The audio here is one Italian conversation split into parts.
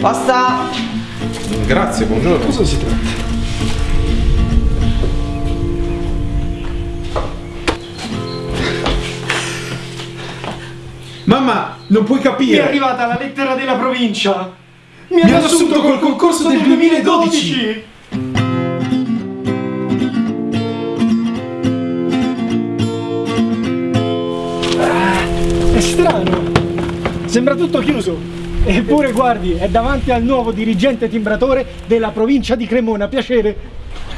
Pasta! Grazie, buongiorno. Cosa si tratta? Mamma, non puoi Mi è capire. arrivata la lettera della provincia! Mi, Mi hanno assunto col concorso del 2012. Ah, È strano! Sembra tutto chiuso! Eppure guardi, è davanti al nuovo dirigente timbratore della provincia di Cremona, piacere!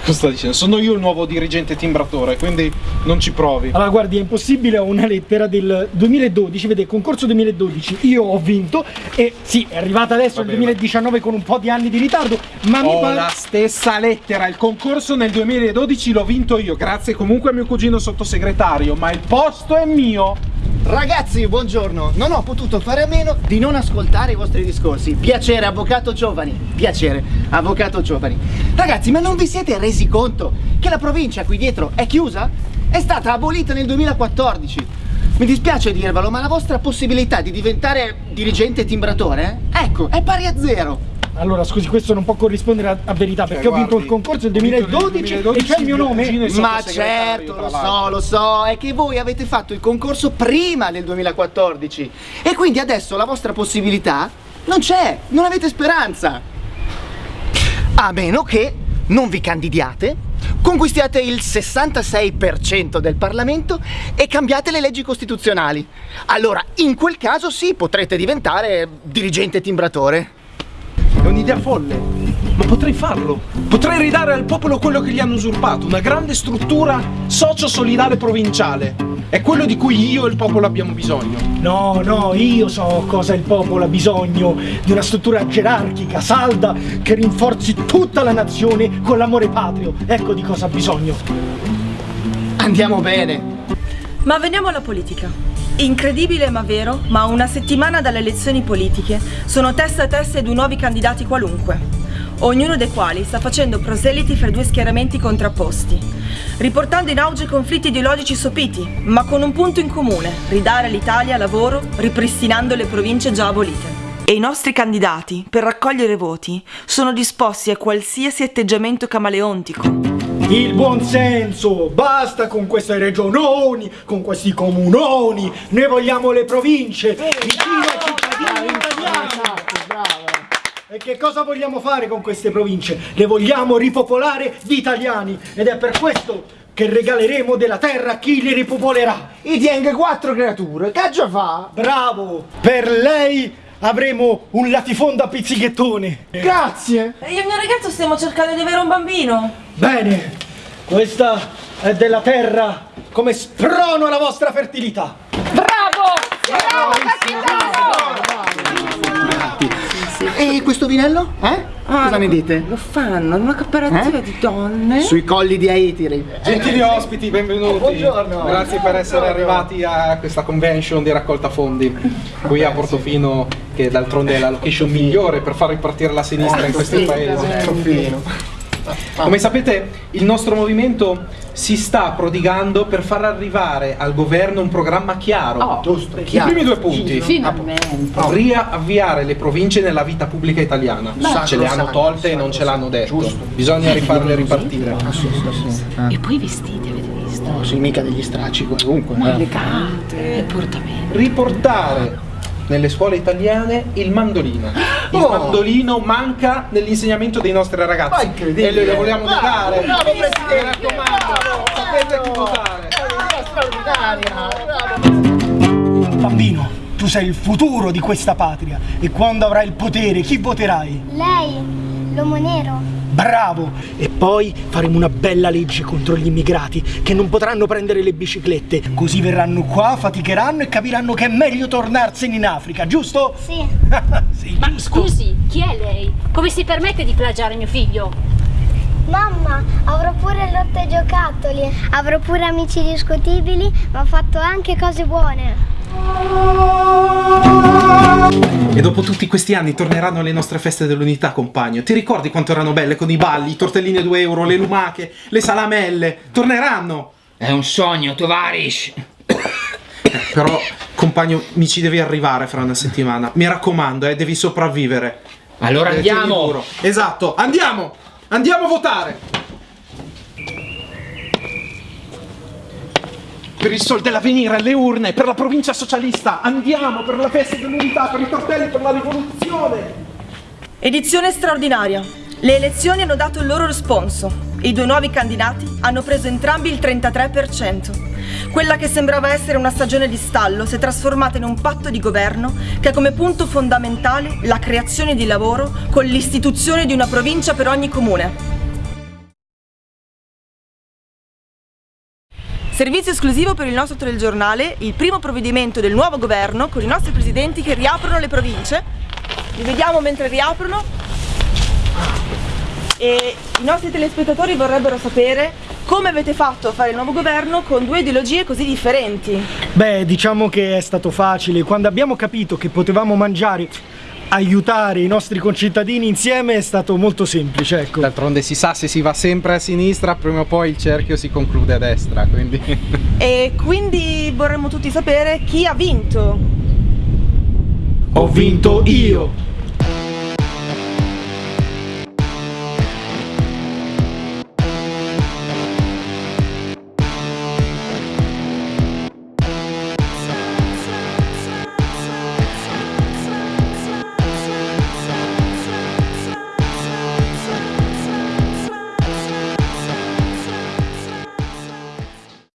Cosa sta dicendo? Sono io il nuovo dirigente timbratore, quindi non ci provi. Allora guardi, è impossibile, ho una lettera del 2012, vede, concorso 2012, io ho vinto e sì, è arrivata adesso Vabbè, il 2019 con un po' di anni di ritardo, ma mi Ho pare... la stessa lettera, il concorso nel 2012 l'ho vinto io, grazie comunque a mio cugino sottosegretario, ma il posto è mio. Ragazzi, buongiorno. Non ho potuto fare a meno di non ascoltare i vostri discorsi. Piacere, avvocato Giovani. Piacere, avvocato Giovani. Ragazzi, ma non vi siete resi conto che la provincia qui dietro è chiusa? È stata abolita nel 2014. Mi dispiace dirvelo, ma la vostra possibilità di diventare dirigente timbratore, eh, ecco, è pari a zero. Allora scusi, questo non può corrispondere a, a verità perché ho vinto guardi, il concorso nel 2012, e 2012, c'è il mio nome. Ma certo, lo so, lo so, è che voi avete fatto il concorso prima del 2014 e quindi adesso la vostra possibilità non c'è, non avete speranza. A meno che non vi candidiate, conquistiate il 66% del Parlamento e cambiate le leggi costituzionali. Allora, in quel caso sì, potrete diventare dirigente timbratore. Un'idea folle, ma potrei farlo. Potrei ridare al popolo quello che gli hanno usurpato, una grande struttura socio-solidale provinciale. È quello di cui io e il popolo abbiamo bisogno. No, no, io so cosa il popolo ha bisogno di una struttura gerarchica, salda, che rinforzi tutta la nazione con l'amore patrio. Ecco di cosa ha bisogno. Andiamo bene. Ma veniamo alla politica. Incredibile ma vero, ma una settimana dalle elezioni politiche sono testa a testa due nuovi candidati qualunque, ognuno dei quali sta facendo proseliti fra due schieramenti contrapposti, riportando in auge conflitti ideologici sopiti, ma con un punto in comune, ridare all'Italia lavoro ripristinando le province già abolite. E i nostri candidati, per raccogliere voti, sono disposti a qualsiasi atteggiamento camaleontico, Il buon senso, basta con queste regiononi, con questi comunoni, noi vogliamo le province, vicino ai cittadini italiani. E che cosa vogliamo fare con queste province? Le vogliamo ripopolare di italiani ed è per questo che regaleremo della terra a chi li ripopolerà. I tieng quattro creature, che già fa? Bravo! Per lei avremo un latifondo a pizzichettone. Grazie. Io e il mio ragazzo stiamo cercando di avere un bambino. Bene, questa è della terra come sprono la vostra fertilità. Bravo! Bravo, E questo vinello? Eh? Cosa ne dite? Lo fanno in una cooperativa Eh? di donne. Sui colli di Aitiri. Gentili ospiti, benvenuti. Buongiorno. Grazie per essere arrivati a questa convention di raccolta fondi qui a Portofino, che d'altronde è la location migliore per far ripartire la sinistra in questo paese. Troffino. Come sapete, il nostro movimento si sta prodigando per far arrivare al governo un programma chiaro. Oh, Giusto, I chiaro. primi due punti. Finalmente. Riavviare le province nella vita pubblica italiana. Sacro, ce le hanno tolte e non ce l'hanno detto. Bisogna rifarle ripartire. E poi i vestiti, avete visto? Oh, sì, mica degli stracci comunque. eh. Elegante, portamento. riportare nelle scuole italiane il mandolino. Il Oh. mandolino manca nell'insegnamento dei nostri Ma ragazzi. incredibile. E noi le vogliamo Bravo, dare. bravo, Presidente. Mi raccomando, sapete chi votare. Straordinaria. Bravo. Bambino, tu sei il futuro di questa patria e quando avrai il potere, chi voterai? Lei, l'uomo nero. Bravo! E poi faremo una bella legge contro gli immigrati che non potranno prendere le biciclette. Così verranno qua, faticheranno e capiranno che è meglio tornarsene in Africa, giusto? Sì. sì, Ma giusto. scusi, chi è lei? Come si permette di plagiare mio figlio? Mamma, avrò pure lotte e giocattoli. Avrò pure amici discutibili, ma ho fatto anche cose buone. E dopo tutti questi anni torneranno le nostre feste dell'unità, compagno. Ti ricordi quanto erano belle con i balli, i tortellini a 2 euro, le lumache, le salamelle? Torneranno! È un sogno, tovarish. Però, compagno, mi ci devi arrivare fra una settimana. Mi raccomando, eh, devi sopravvivere. Allora Eh, andiamo. Esatto, andiamo! Andiamo a votare! Per il sol dell'avvenire, le urne, per la provincia socialista, andiamo per la festa dell'unità, per i tortelli, per la rivoluzione! Edizione straordinaria. Le elezioni hanno dato il loro responso. I due nuovi candidati hanno preso entrambi il 33%. Quella che sembrava essere una stagione di stallo si è trasformata in un patto di governo che ha come punto fondamentale la creazione di lavoro con l'istituzione di una provincia per ogni comune. Servizio esclusivo per il nostro telegiornale, il primo provvedimento del nuovo governo con i nostri presidenti che riaprono le province. Li vediamo mentre riaprono. E i nostri telespettatori vorrebbero sapere come avete fatto a fare il nuovo governo con due ideologie così differenti. Beh, diciamo che è stato facile. Quando abbiamo capito che potevamo mangiare, aiutare i nostri concittadini insieme è stato molto semplice, ecco. D'altronde si sa, se si va sempre a sinistra, prima o poi il cerchio si conclude a destra, quindi... E quindi vorremmo tutti sapere chi ha vinto. Ho vinto io!